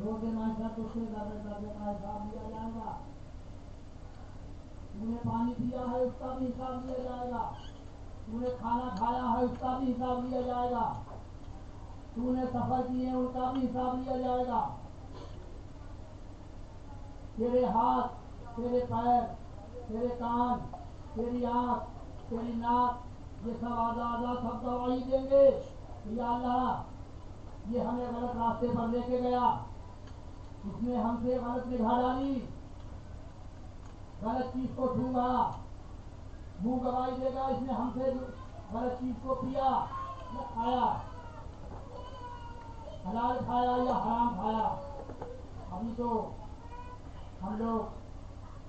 रोज़े माशा तुझसे दर्द दर्द का हिसाब लिया जाएगा। तूने पानी पिया है, उसका भी हिसाब लिया जाएगा। तूने खाना खाया है, उसका भी हिसाब लिया जाएगा। तूने सफ़र किए उनका भी हिसाब लिया जाएगा। तेरे हाथ, तेरे पैर, तेरे कान, तेरी आँख, तेरी नाक, ये सब आधा आधा सब दवाई देंगे। या अल्लाह, ये हमें गलत रास्ते पर लेके गया। इसने हमसे गलत निभा डाली गलत चीज़ को छूँगा मुँह गवाई देगा इसने हमसे गलत चीज़ को पिया। या खाया। हलाल खाया या हराम खाया? अभी तो हम लोग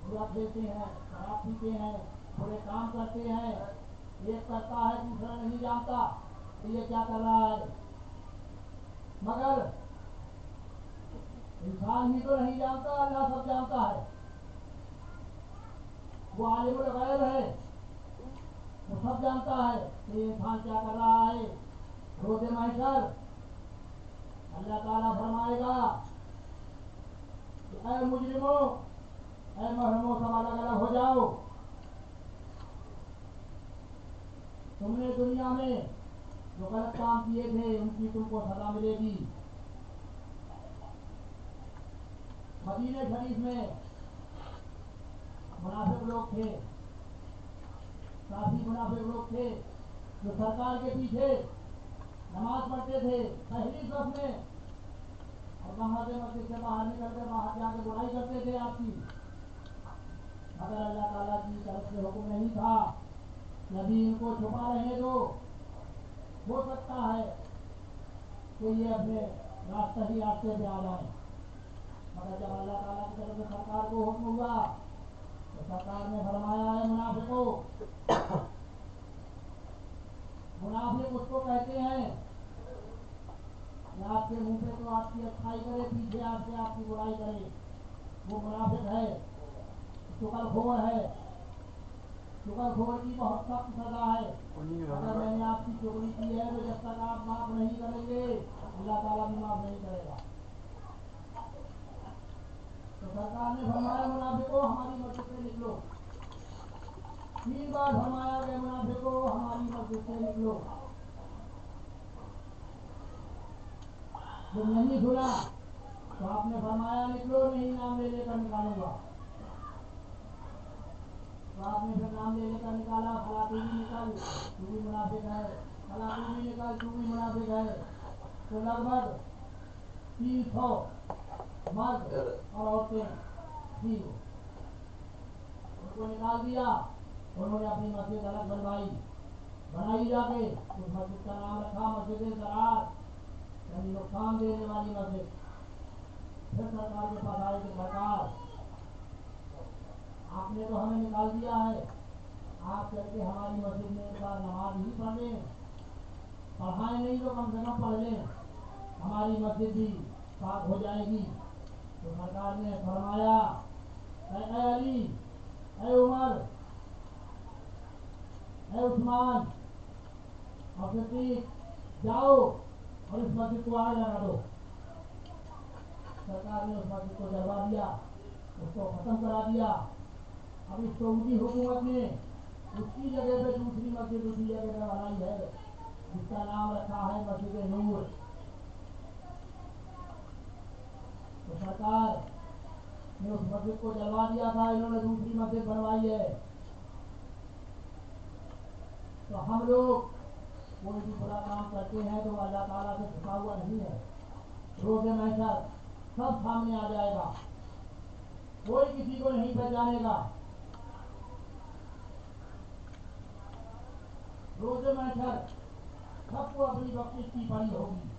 बुरा खेलते हैं, शराब पीते हैं, बुरे काम करते हैं। एक करता है, दूसरा नहीं जानता तो ये क्या कर रहा है। मगर इंसान ही तो नहीं जानता अल्लाह सब जानता है। वो आलिमुल गैब है वो सब जानता है कि इंसान क्या कर रहा है। रोज़े महशर अल्लाह ताला फरमाएगा कि, ऐ मुजरिमो, ऐ महरमो सब अलग अलग हो जाओ। तुमने दुनिया में जो गलत काम किए थे, उनकी तुमको सजा मिलेगी। मदीने शरीफ में मुनाफिक लोग थे। काफ़ी मुनाफिक लोग थे। जो सरकार के पीछे नमाज़ पढ़ते थे पहली सफ में। और वहाँ से मस्जिद से बाहर निकल कर बाहर जाके बुराई करते थे आपकी। मगर अल्लाह ताला की तरफ़ से हुक्म नहीं था नबी इनको छुपा रहे दो हो सकता है कि ये अपने रास्ते ही रास्ते पे आ जाए। मगर जब अल्लाह ताला की तरफ़ से सरकार को हुक्म हुआ तो सरकार ने फरमाया है मुनाफिको मुनाफिक उसको कहते हैं आपके मुँह पे तो आपकी अच्छाई करे पीछे आपसे आपकी बुराई करे वो मुनाफिक है शुक्रखोर है शुक्रखोर की बहुत सख्त सजा है अगर मैंने आपकी चोरी की है तो जब तक आप माफ़ नहीं करेंगे, अल्लाह ताला भी माफ़ नहीं करेगा। सरकार ने फरमाया मुनाफिको हमारी मस्जिद से निकलो। तीन बार फरमाया गया मुनाफिको हमारी मस्जिद से निकलो। जब नहीं सुना तो आपने फरमाया, निकलो नहीं, नाम ले लेकर निकालूँगा। तो आपने फिर नाम ले लेकर निकाला फला तू भी निकाल, तू भी मुनाफिक है। फला तू भी निकाल, तू भी मुनाफिक है। तो लगभग तीन सौ मर्द और औरतें थी उनको निकाल दिया उन्होंने अपनी मस्जिद अलग बनवाई बनाई जाके उस मस्जिद का नाम रखा मस्जिद जरार यानी नुकसान देने वाली मस्जिद फिर सरकार के पास आए कि सरकार आपने तो हमें निकाल दिया है। आप चल के हमारी मस्जिद में एक बार नमाज़ ही पढ़। लें पढ़ाए नहीं तो कम से कम पढ़ लें। हमारी मस्जिद भी पाक हो जाएगी। तो सरकार ने फरमाया अली ऐ उमर ऐ उस्मान जाओ और इस मस्जिद को आग लगा दो सरकार ने उस मस्जिद को जलवा दिया उसको खत्म करा दिया अब इस सऊदी हुकूमत ने उसकी जगह पे दूसरी मस्जिद उसी जगह पे बनाई है, जिसका नाम रखा है मस्जिद नूर तो सरकार ने उस मस्जिद को जलवा दिया था इन्होंने दूसरी मस्जिद बनवाई है तो हम लोग कोई भी बुरा काम करते हैं तो अल्लाह ताला से छुपा हुआ नहीं है रोज़े महशर सब सामने आ जाएगा कोई किसी को नहीं पहचानेगा रोज़े महशर सबको अपनी बख्शिश की पड़ी होगी।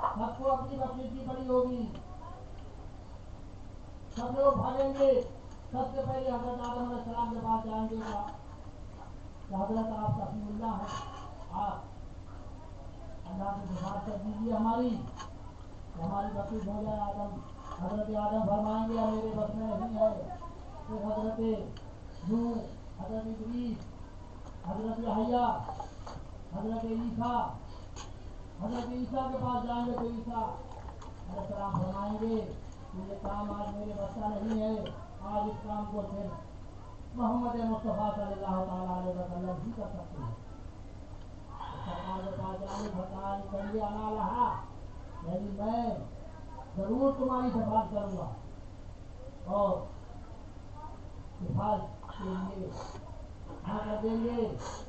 सबको अपनी की पड़ी होगी। सब लोग भागेंगे। सबसे पहले हज़रत आदम सलाम के पास जाएँगे। हज़रत आप कसीमुल्ला है। आप अल्लाह से दुआ कर दीजिए हमारी। हमारी बख्शिश हो जाए आदम। हज़रत आदम फरमाएँगे मेरे बस में नहीं है। फिर हज़रत नू हज़रत इदरीस हज़रत यहया, हज़रत ईसा हज़रत ईसा के पास जाएँगे तो ईसा सर आप फरमाएँगे ये काम आज मेरे बच्चा नहीं है, आज इस काम को सिर्फ़ मोहम्मद मुस्तफ़ा सल्लल्लाहु अलैहि वसल्लम ही कर सकते हैं। सरकार के पास जाने सरकार करिए आना रहा। यदि मैं ज़रूर तुम्हारी सिफारिश करूँगा। और सिफारिश के लिए हाँ कर देंगे इसी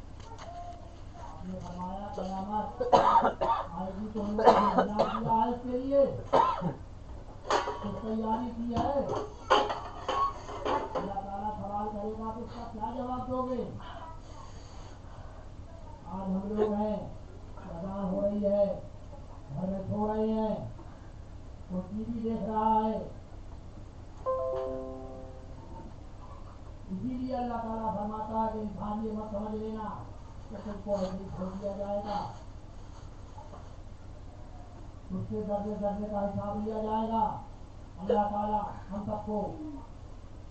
आपने फरमाया कयामत आएगी तो है इसके लिए कुछ तैयारी की है अल्लाह ताला सवाल करेगा तो उसका क्या जवाब दोगे आज हम लोग हैं अजान हो रही है घर में सो रहे हैं कोई टीवी देख रहा है इसीलिए अल्लाह ताला फरमाता है कि इंसान ये मत समझ लेना उसके दर्जे दर्जे का हिसाब लिया जाएगा अल्लाह ताला हम सबको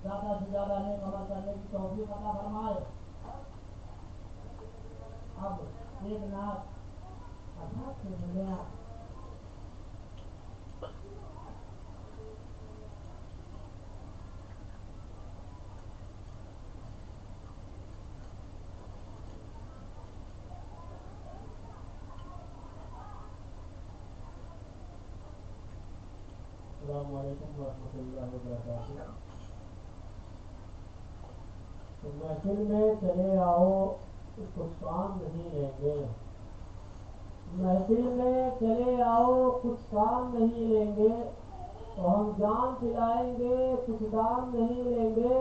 ज़्यादा से ज़्यादा नेक अमल करने की तौफीक अता फरमाए अब एक नाथ अर्थात से मिले महफिल में चले आओ कुछ काम नहीं लेंगे महफिल में चले आओ कुछ काम नहीं लेंगे हम जान पिलाएँगे कुछ दाम नहीं लेंगे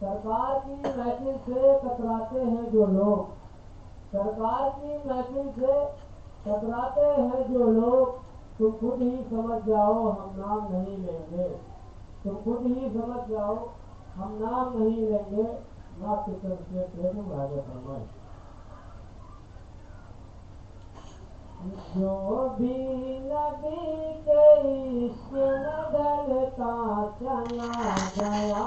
सरकार की महफिल से कतराते हैं जो लोग सरकार की महफिल से कतराते हैं जो लोग तुम खुद ही समझ जाओ हम नाम नहीं लेंगे। तुम खुद ही समझ जाओ हम नाम नहीं लेंगे। ना किस्म से प्रेम फरमाए जो भी नबी के इश्क में चला गया।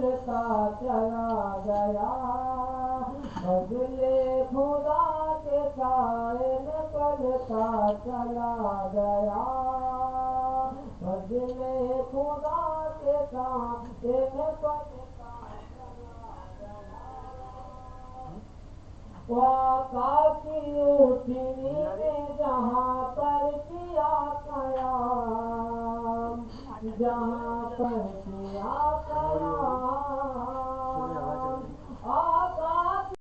में चला गया फजले खुदा के साए में बलता चला गया फजले खुदा के साए गया वाकी उठनी ने जहाँ पर किया कयाम जहाँ पर किया कयाम Oh.